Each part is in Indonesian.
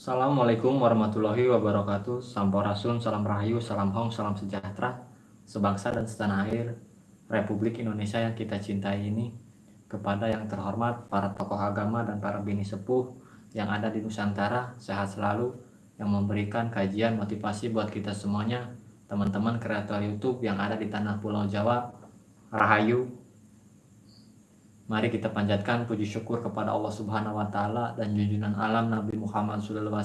Assalamualaikum warahmatullahi wabarakatuh. Sampurasun, salam rahayu, salam hong, salam sejahtera. Sebangsa dan setanah air Republik Indonesia yang kita cintai ini Kepada yang terhormat para tokoh agama dan para bini sepuh Yang ada di Nusantara Sehat selalu Yang memberikan kajian motivasi buat kita semuanya. Teman-teman kreator Youtube yang ada di tanah pulau Jawa Rahayu Mari kita panjatkan puji syukur kepada Allah Subhanahu wa taala dan junjungan alam Nabi Muhammad SAW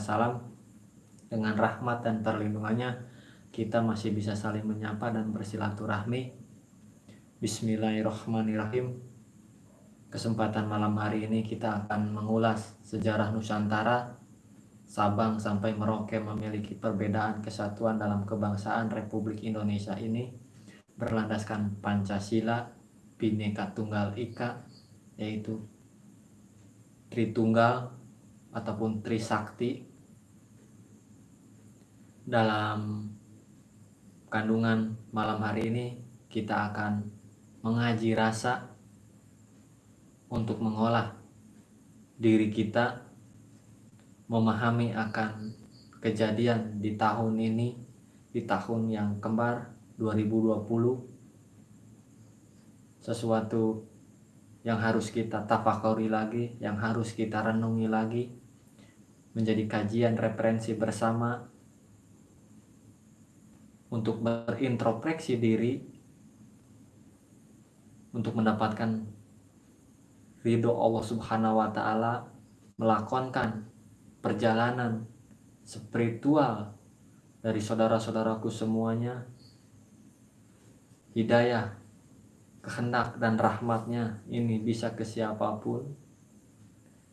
dengan rahmat dan perlindungannya kita masih bisa saling menyapa dan bersilaturahmi. Bismillahirrahmanirrahim. Kesempatan malam hari ini kita akan mengulas sejarah Nusantara Sabang sampai Merauke memiliki perbedaan kesatuan dalam kebangsaan Republik Indonesia ini berlandaskan Pancasila, Bhinneka Tunggal Ika, yaitu Tritunggal ataupun Trisakti. Dalam kandungan malam hari ini kita akan mengaji rasa untuk mengolah diri kita memahami akan kejadian di tahun ini di tahun yang kembar 2020 sesuatu yang harus kita tafakuri lagi, yang harus kita renungi lagi, menjadi kajian referensi bersama. Untuk berintrospeksi diri, untuk mendapatkan ridho Allah Subhanahu wa Ta'ala, melakonkan perjalanan spiritual dari saudara-saudaraku semuanya, hidayah kehendak dan rahmatnya ini bisa ke siapa pun.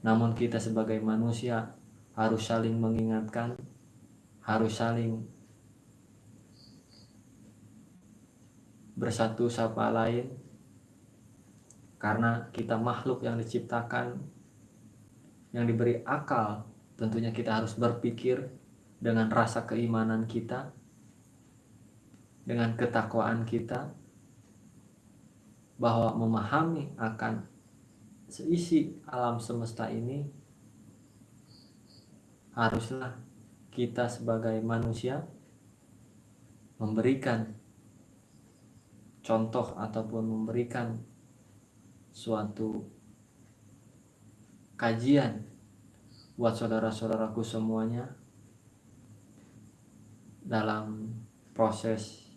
Namun kita sebagai manusia harus saling mengingatkan harus saling bersatu sapa lain. Karena kita makhluk yang diciptakan yang diberi akal tentunya kita harus berpikir dengan rasa keimanan kita dengan ketakwaan kita bahwa memahami akan seisi alam semesta ini haruslah kita sebagai manusia memberikan contoh ataupun memberikan suatu kajian buat saudara-saudaraku semuanya dalam proses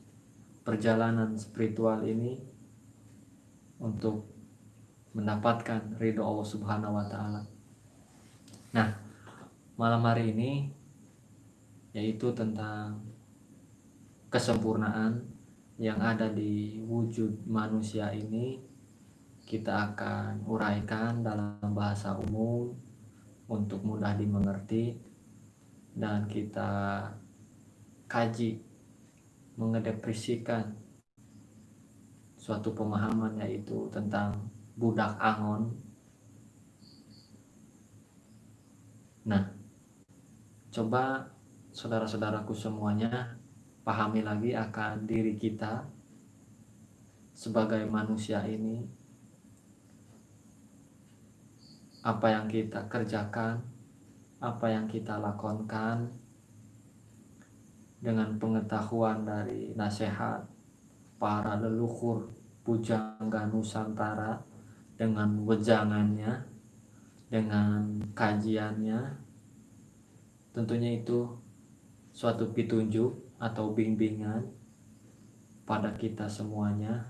perjalanan spiritual ini untuk mendapatkan ridho Allah Subhanahu wa taala. Nah, malam hari ini yaitu tentang kesempurnaan yang ada di wujud manusia ini kita akan uraikan dalam bahasa umum untuk mudah dimengerti dan kita kaji mengedepresikan suatu pemahaman yaitu tentang budak angon. Nah, coba saudara-saudaraku semuanya pahami lagi akan diri kita sebagai manusia ini apa yang kita kerjakan, apa yang kita lakukan dengan pengetahuan dari nasihat para leluhur pujangga Nusantara dengan wejangannya, dengan kajiannya, tentunya itu suatu petunjuk atau bimbingan pada kita semuanya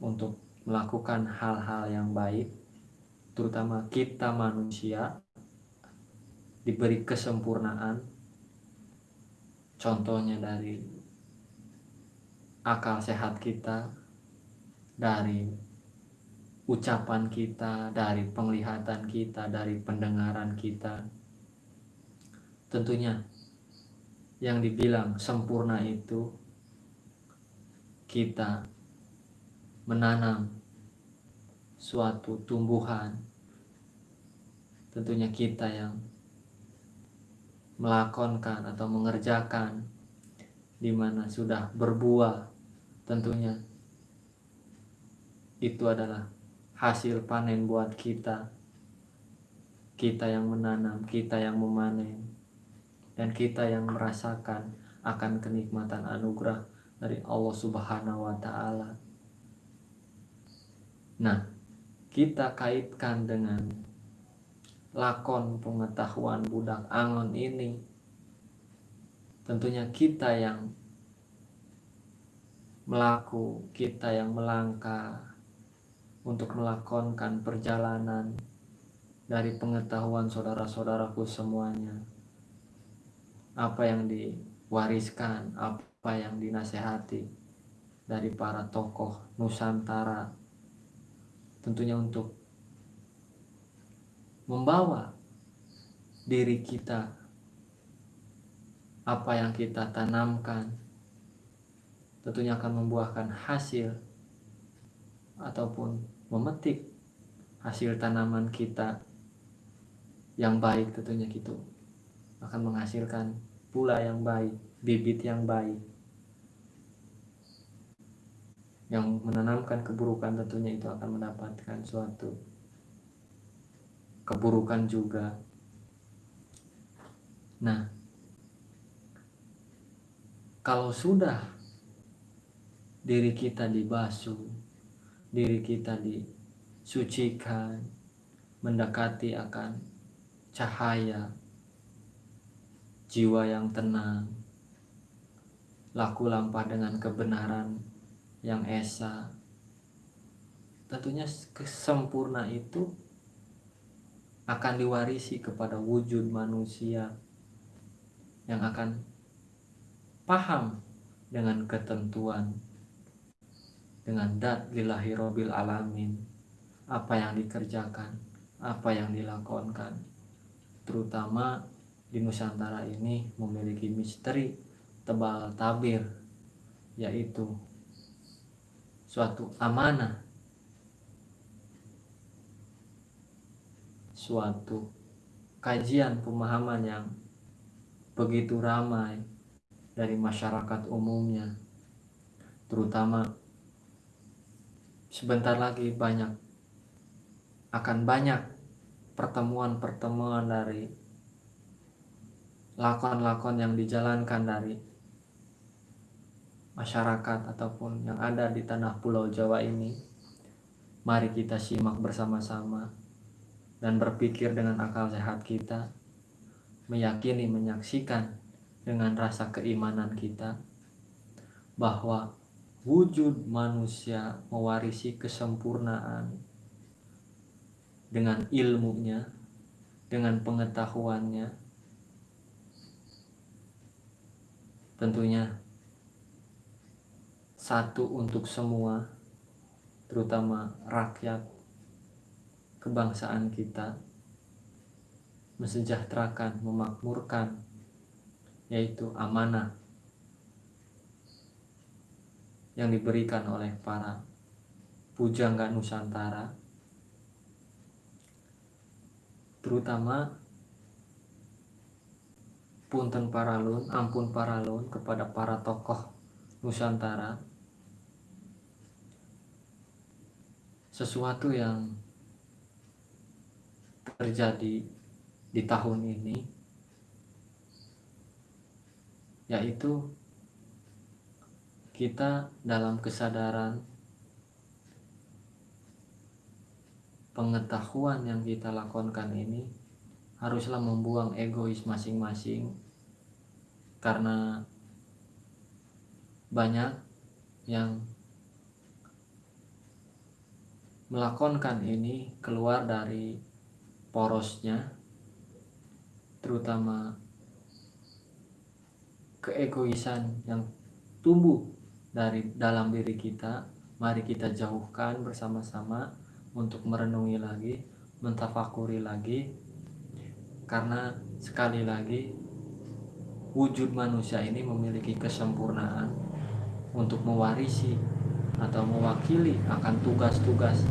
untuk melakukan hal-hal yang baik, terutama kita manusia diberi kesempurnaan, contohnya dari akal sehat kita, dari ucapan kita, dari penglihatan kita, dari pendengaran kita. Tentunya yang dibilang sempurna itu kita menanam suatu tumbuhan. Tentunya kita yang melakonkan atau mengerjakan di mana sudah berbuah tentunya itu adalah hasil panen buat kita kita yang menanam, kita yang memanen, dan kita yang merasakan akan kenikmatan anugerah dari Allah Subhanahu wa Ta'ala. Nah, kita kaitkan dengan lakon pengetahuan budak angon ini, tentunya kita yang melaku, kita yang melangkah untuk melakonkan perjalanan dari pengetahuan saudara-saudaraku semuanya. Apa yang diwariskan, apa yang dinasehati dari para tokoh Nusantara. Tentunya untuk membawa diri kita apa yang kita tanamkan tentunya akan membuahkan hasil ataupun memetik hasil tanaman kita yang baik tentunya gitu. Akan menghasilkan pula yang baik bibit yang baik. Yang menanamkan keburukan tentunya itu akan mendapatkan suatu keburukan juga. Nah kalau sudah diri kita dibasuh diri kita disucikan mendekati akan cahaya, jiwa yang tenang, laku lampah dengan kebenaran yang esa. Tentunya kesempurna itu akan diwarisi kepada wujud manusia yang akan paham dengan ketentuan dengan dat lillahi robil alamin. Apa yang dikerjakan apa yang dilakonkan terutama di Nusantara ini memiliki misteri tebal tabir yaitu suatu amanah. Suatu kajian pemahaman yang begitu ramai dari masyarakat umumnya terutama sebentar lagi banyak akan banyak pertemuan-pertemuan dari lakon-lakon yang dijalankan dari masyarakat ataupun yang ada di tanah pulau Jawa ini. Mari kita simak bersama-sama dan berpikir dengan akal sehat kita meyakini menyaksikan dengan rasa keimanan kita bahwa wujud manusia mewarisi kesempurnaan dengan ilmunya, dengan pengetahuannya. Tentunya satu untuk semua, terutama rakyat kebangsaan kita, mesejahterakan, memakmurkan, yaitu amanah yang diberikan oleh para pujangga Nusantara terutama punten paralun, ampun paralun kepada para tokoh Nusantara sesuatu yang terjadi di tahun ini yaitu kita dalam kesadaran pengetahuan yang kita lakukan ini haruslah membuang egois masing-masing karena banyak yang melakonkan ini keluar dari porosnya terutama keegoisan yang tumbuh dari dalam diri kita mari kita jauhkan bersama-sama untuk merenungi lagi, mentafakuri lagi, karena sekali lagi wujud manusia ini memiliki kesempurnaan untuk mewarisi atau mewakili akan tugas-tugas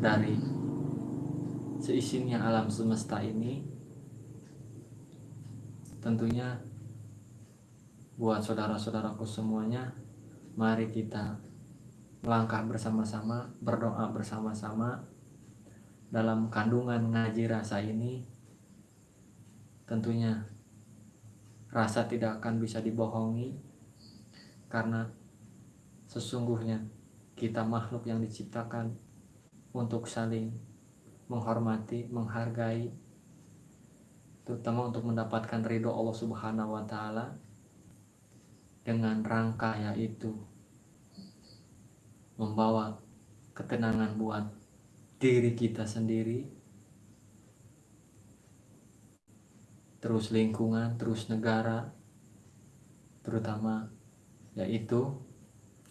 dari seisinya alam semesta ini. Tentunya buat saudara-saudaraku semuanya mari kita melangkah bersama-sama, berdoa bersama-sama, dalam kandungan ngaji rasa ini tentunya rasa tidak akan bisa dibohongi karena sesungguhnya kita makhluk yang diciptakan untuk saling menghormati, menghargai terutama untuk mendapatkan ridho Allah Subhanahu wa taala dengan rangka yaitu membawa ketenangan buat diri kita sendiri terus lingkungan, terus negara terutama yaitu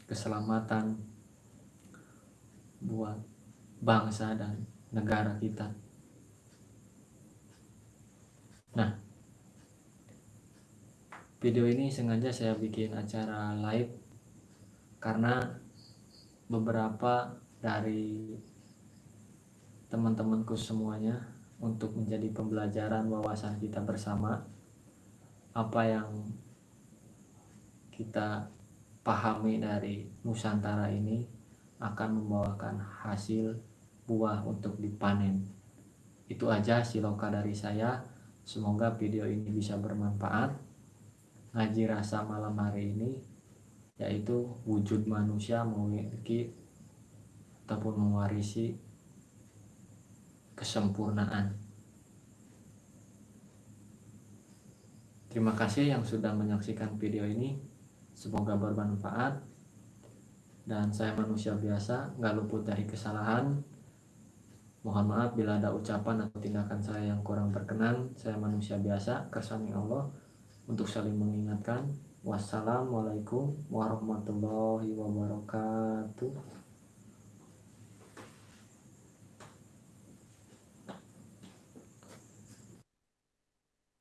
keselamatan buat bangsa dan negara kita. Nah, video ini sengaja saya bikin acara live karena beberapa dari teman-temanku semuanya untuk menjadi pembelajaran wawasan kita bersama. Apa yang kita pahami dari Nusantara ini akan membawakan hasil buah untuk dipanen. Itu aja siloka dari saya. Semoga video ini bisa bermanfaat. Ngaji rasa malam hari ini yaitu wujud manusia memiliki ataupun mewarisi kesempurnaan. Terima kasih yang sudah menyaksikan video ini. Semoga bermanfaat. Dan saya manusia biasa, nggak luput dari kesalahan. Mohon maaf bila ada ucapan atau tindakan saya yang kurang berkenan. Saya manusia biasa, kersani Allah untuk saling mengingatkan. Wassalamualaikum warahmatullahi wabarakatuh.